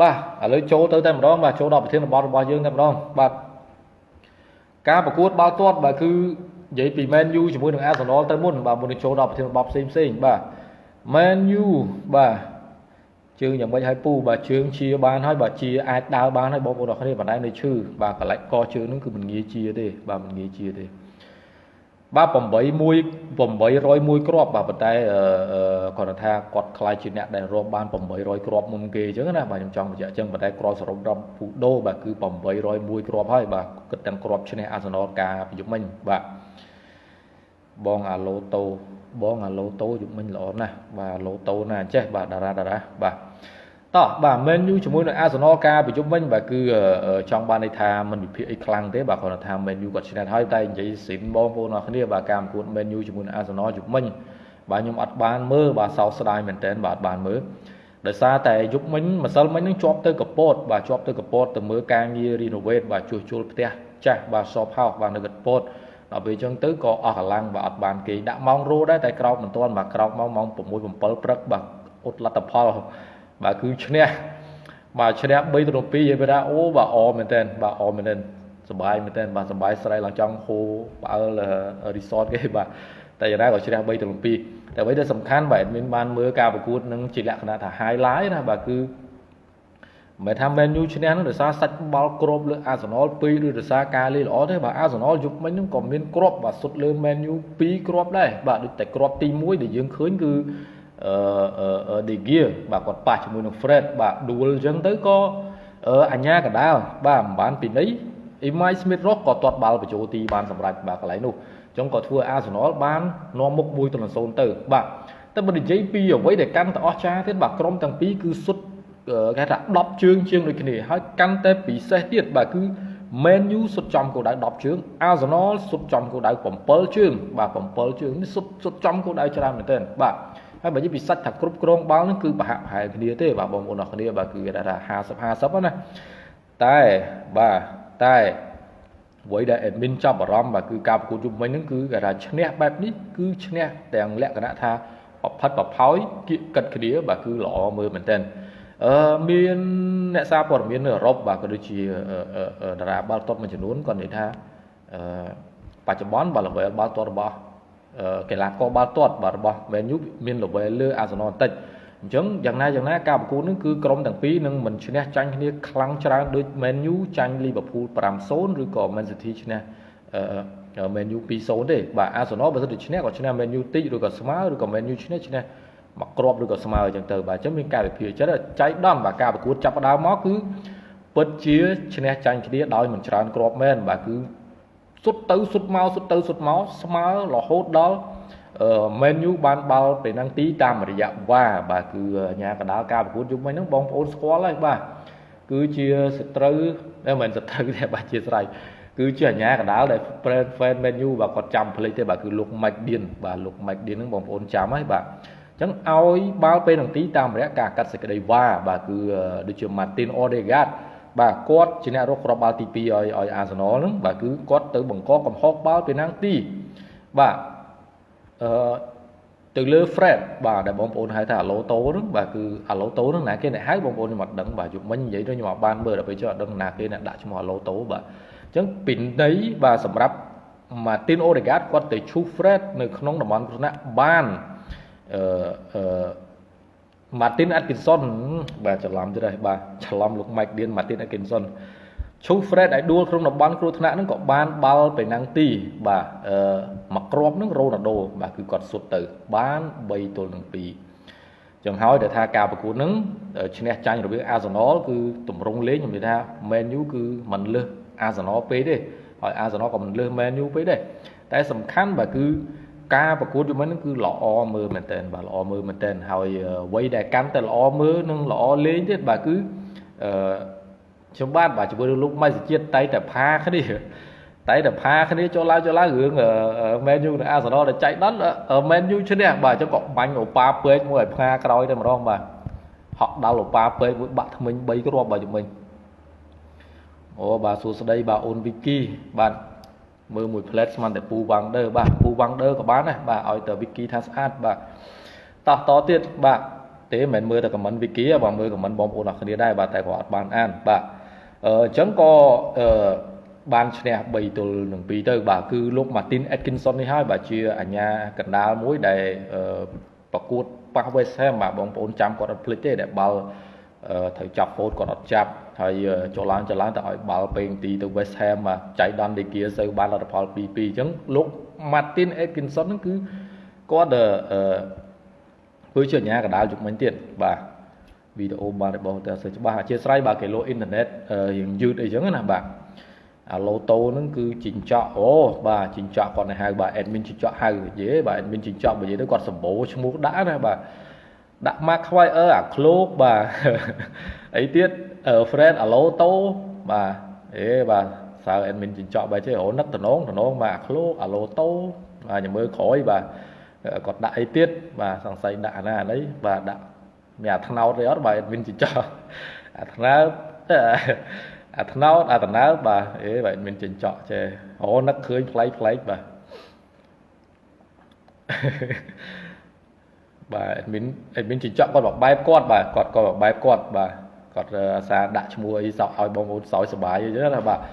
បាទឥឡូវចូលទៅតែម្ដងបាទចូលដល់ប្រធានបទរបស់យើងតែម្ដងបាទការប្រកួតបាល់ទាត់បាទគឺនិយាយពី Man U ជាមួយនឹង Arsenal ទៅមុនបាទមុននឹងចូលដល់ប្រធានបទផ្សេងផ្សេងបាទ Man U បាទជើងយ៉ាងម៉េចឲ្យពូបាទជើងជាបានហើយបាទជាអាចដើរបានហើយបងប្អូនអរគ្នាបណ្ដៃនៅឈឺបាទកលិចកជើងនឹងគឺមិនងាយជាទេបាទមិនងាយជាទេ បាទ8 1 801គ្រាប់បាទប៉ុន្តែគាត់ថាគាត់ខ្លាចជាអ្នកដែលរាប់បាន800គ្រាប់មុនគេអញ្ចឹងណាបាទខ្ញុំចង់បញ្ជាក់អញ្ចឹងប៉ុន្តែគ្រាប់សរុបរាប់ពូដូបាទគឺ801គ្រាប់ហើយបាទគិតទាំងគ្រាប់ឈ្នះអាសនលការប្រយុទ្ធមិញបាទបងអាឡូតូបងអាឡូតូយុមិញល្អណាស់បាទអាឡូតូណាចេះបាទតារាតារាបាទ តោះបាទ Man U ជាមួយនឹង Arsenal ការប្រជុំវិញបាទគឺចង់បានន័យថាมันវិភាគអីខ្លាំងទេបាទគ្រាន់តែថា Man U គាត់ឈ្នះហើយតែនិយាយស៊ីនបងប្អូនអរគ្នាបាទការប្រកួត Man U ជាមួយនឹង Arsenal ជុំវិញបាទខ្ញុំអត់បានមើលបាទសោកស្ដាយមែនតើបាទអត់បានមើលដោយសារតែយុគមិញម្សិលមិញនឹងជាប់ទៅកពតបាទជាប់ទៅកពតទៅមើលការងារ renovate បាទជួសជុលផ្ទះចាស់បាទ shop house បាទនៅកពតដល់ពេលអញ្ចឹងទៅក៏អស់កម្លាំងបាទអត់បានគេដាក់ម៉ោងរោដែរតែក្រោកមិនទាន់បាទក្រោកមកម៉ោង6 7ព្រឹកបាទអត់លទ្ធផល បាទគឺឈ្នះបាទឈ្នះ3ទៅ2និយាយថាអូបាទអមែនតើបាទអមែនតើសบายមែនតើបាទសบายស្រ័យឡើងចង់ហូផ្អើល resort គេបាទតែយ៉ាងណាក៏ឈ្នះ3ទៅ2តែអ្វីដែលសំខាន់បាទ admin បានមើលការប្រកួតនឹងជាលក្ខណៈថា highlight ណាបាទគឺមិនថា Man U ឈ្នះនឹងដោយសារសាច់បាល់គ្របលើ Arsenal 2ឬដោយសារការលេងល្អទេបាទ Arsenal យុគមិញនឹងក៏មានគ្រាប់បាទសុទ្ធលើ Man U 2គ្រាប់ដែរបាទដូចតែគ្រាប់ទី1ដែលយើងឃើញគឺ អឺ De Gea បាទគាត់ប៉ះជាមួយនឹង Fred បាទដួលអញ្ចឹងទៅក៏អញ្ញាកដាលបាទមិនបានពីនេះ Imai Smith Rock ក៏ទាត់បាល់បញ្ចូលទីបានសម្រាប់បាទកន្លែងនោះអញ្ចឹងក៏ធ្វើ Arsenal បាននាំមុខ1ទៅ0ទៅបាទតែបើនិយាយពីអ្វីដែលកាន់តែអស្ចារ្យទៀតបាទក្រុមទាំងពីរគឺសុទ្ធគេថា10ជើងជាងដូចគ្នាហើយកាន់តែពិសេសទៀតបាទគឺ Man U សុទ្ធចំគោលដៅ10ជើង Arsenal សុទ្ធចំគោលដៅ7ជើងបាទ7ជើងនេះសុទ្ធសុទ្ធចំគោលដៅច្រើនមែនទែនបាទ ហើយបើនិយាយពីសាច់ថាគ្រប់គ្រងបាល់នេះគឺប្រហាក់ប្រហែលគ្នាទេបាទបងប្អូនអរគ្នាបាទគឺគេថា50 50ណាតែបាទតែអ្វីដែល admin ចាប់អារម្មណ៍បាទគឺការប្រកួតជុំវិញហ្នឹងគឺគេថាឈ្នះបែបនេះគឺឈ្នះទាំងលក្ខណៈថាប្រផិតប្រផោយគៀកកិតគ្នាបាទគឺល្អមើលមែនទែនអឺមានអ្នកសារព័ត៌មាននៅអឺរ៉ុបបាទក៏ដូចជាតារាបាល់ទាត់មួយចំនួនគាត់និយាយថាអឺបច្ចុប្បន្នបាល់ល្បីបាល់ទាត់របស់ កីឡាករបាល់ទាត់បាទរបស់ Man U មាន level លើ Arsenal បន្តិចអញ្ចឹងយ៉ាងណាយ៉ាងណាការប្រកួតនេះគឺក្រុមទាំងពីរនឹងមិនឈ្នះចាញ់គ្នាខ្លាំងច្រើនដូច Man U ចាញ់ Liverpool 5-0ឬក៏ Man City ឈ្នះអឺ Man U 2-0ទេបាទ Arsenal បើសិនជាឈ្នះក៏ឈ្នះ Man U តិចឬក៏ស្មើឬក៏ Man U ឈ្នះឈ្នះមកគ្រាប់ឬក៏ស្មើអញ្ចឹងទៅបាទអញ្ចឹងមានការវិភាគចិត្តចៃដំបាទការប្រកួតចាប់ផ្ដើមមកគឺពិតជាឈ្នះចាញ់គ្នាដោយមិនច្រើនគ្រាប់មែនបាទគឺ សុទ្ធទៅសុទ្ធមកសុទ្ធទៅសុទ្ធមកស្មើរហូតដល់អឺ Man U បានបាល់ពេលហ្នឹងទីតាមរយៈវ៉ាបាទគឺញាកដាលការប្រកួតយុគមិញហ្នឹងបងប្អូនស្គាល់ហើយបាទគឺជាសត្រូវមិនមែនសត្រូវទេបាទជាស្រ័យគឺជាអាញាកដាលដែល fan Man U បាទគាត់ចាំភ្លេចទេបាទគឺលោក Mike Dean បាទលោក Mike Dean ហ្នឹងបងប្អូនចាំហើយបាទអញ្ចឹងឲ្យបាល់ពេលនឹងទីតាមរយៈការកាត់សេចក្តីវ៉ាបាទគឺដូចជា Martin Odegaard បាទគាត់ជាអ្នករកគ្រាប់បាល់ទី2ឲ្យឲ្យ Arsenal ហ្នឹងបាទគឺគាត់ទៅបង្កកំហុសបាល់ពីណាំងទីបាទអឺទៅលើ Fred បាទដែលបងប្អូនហៅថាអាឡូតូហ្នឹងបាទគឺអាឡូតូហ្នឹងណាគេអ្នកហៅបងប្អូនខ្ញុំអត់ដឹងបាទយប់មិញនិយាយទៅខ្ញុំអត់បានមើលដល់ពេលចុះអត់ដឹងណាគេអ្នកដាក់ឈ្មោះអាឡូតូបាទអញ្ចឹងពីនៃបាទសម្រាប់ Martin Odegaard គាត់ទៅឈូ Fred នៅក្នុងតំបន់គ្រោះថ្នាក់បានអឺអឺ Martin Atkinson បាទច្រឡំទៀតហើយបាទច្រឡំលោក Mike Dean Martin Atkinson ឈូ Fred ឲ្យដួលក្នុងតំបន់គ្រោះថ្នាក់ហ្នឹងក៏បានបាល់ទៅណាំងទី បាទអឺមកគ្រាប់ហ្នឹងរ៉ូណាល់ដូបាទគឺគាត់សុទ្ធទៅ បាន3ទល់នឹង2ចឹងហើយដែលថាការប្រកួតហ្នឹងឈ្នះចាញ់រវាង Arsenal គឺតម្រង់លេងខ្ញុំនិយាយថា Man U គឺមិនលើស Arsenal ពេកទេហើយ Arsenal ក៏មិនលើស Man U ពេកដែរតែសំខាន់បាទគឺ ការប្រកួតយូរមិញហ្នឹងគឺល្អមើលមែនតើបាទល្អមើលមែនតើហើយអ្វីដែលកាន់តែល្អមើលនិងល្អលេងទៀតបាទគឺអឺខ្ញុំបាទបាទជាមួយនឹងលោកម៉ៃសជាតិតែតែផាគ្នាតែតែផាគ្នាចូលឡើងចូលឡើងរឿងមែនយូនិងអាសណលដែលចៃដន្យមែនយូឈ្នះបាទអញ្ចឹងក៏បាញ់អូប៉ាពេកមួយឲ្យផាក្រោយតែម្ដងបាទហក់ដល់អូប៉ាពេកមួយបាក់ថ្មិញ3គ្រាប់បាទជំមិញអូបាទសួស្ដីបាទអូនវីគីបាទ មើលមួយផ្លែតស្មានតែពូវ៉ាំងដឺបាទពូវ៉ាំងដឺក៏បានដែរបាទឲ្យតែវីគីថាស្អាតបាទតោះតទៀតបាទទេមិនមែនមើលតែ comment wiki ទេបាទមើល comment បងប្អូនអរគ្នាដែរបាទតែគាត់អត់បានអានបាទអឺអញ្ចឹងក៏អឺបានឈ្នះ3ទល់នឹង2ទៅបាទគឺលោក Martin Atkinson នេះហើយបាទជាអាញាកណ្ដាលមួយដែលប្រកួតប៉ះ West Ham បាទបងប្អូនចាំគាត់អត់ភ្លេចទេដែលបាល់ត្រូវចាប់ហ្វូតគាត់អត់ចាប់ ហើយចូលឡើងចូលឡើងតែឲ្យបាល់ពេងទីទៅ West Ham បាទចៃដន្យដេគៀសូវបានលទ្ធផល2-2អញ្ចឹងលោក Martin Atkinson ហ្នឹងគឺគាត់អឺធ្វើជាអាញាកណ្ដាលយុគមិញទៀតបាទវីដេអូបានរបស់តែសើច្បាស់អធិស្ឋានបាទគេលោអ៊ីនធឺណិតយើងយឺតអីចឹងណាបាទអាឡូតូហ្នឹងគឺជីងចក់អូបាទជីងចក់គាត់ទៅហៅបាទ admin ជីងចក់ហៅនិយាយបាទ admin ជីងចក់និយាយទៅគាត់សម្បូរឈ្មោះដាក់ណាបាទដាក់ mark ខ្វាយអឺអាឃ្លោកបាទអីទៀត friend អាឡូតូបាទអេបាទសើ admin ជីងចក់បែរចេះអូនឹកតំណងតំណងបាទអាឃ្លោកអាឡូតូបាទញមើលក្រោយបាទគាត់ដាក់អីទៀតបាទសង្ស័យដាក់អាណាអានេះបាទដាក់មានអាថ្នោតទេអត់បាទ admin ជីងចក់អាថ្នោតអាថ្នោតអាតំណើបាទអេបាទមានចិញ្ចក់ចេះអូនឹកឃើញផ្លែកផ្លែកបាទបាទអេមីនអេមីនចិញ្ចក់គាត់បែបគាត់បាទគាត់គាត់បែបគាត់បាទ គាត់អាសាដាក់ឈ្មោះអីសក់ឲ្យបងប្អូនសោយសុបាយអញ្ចឹងណាបាទ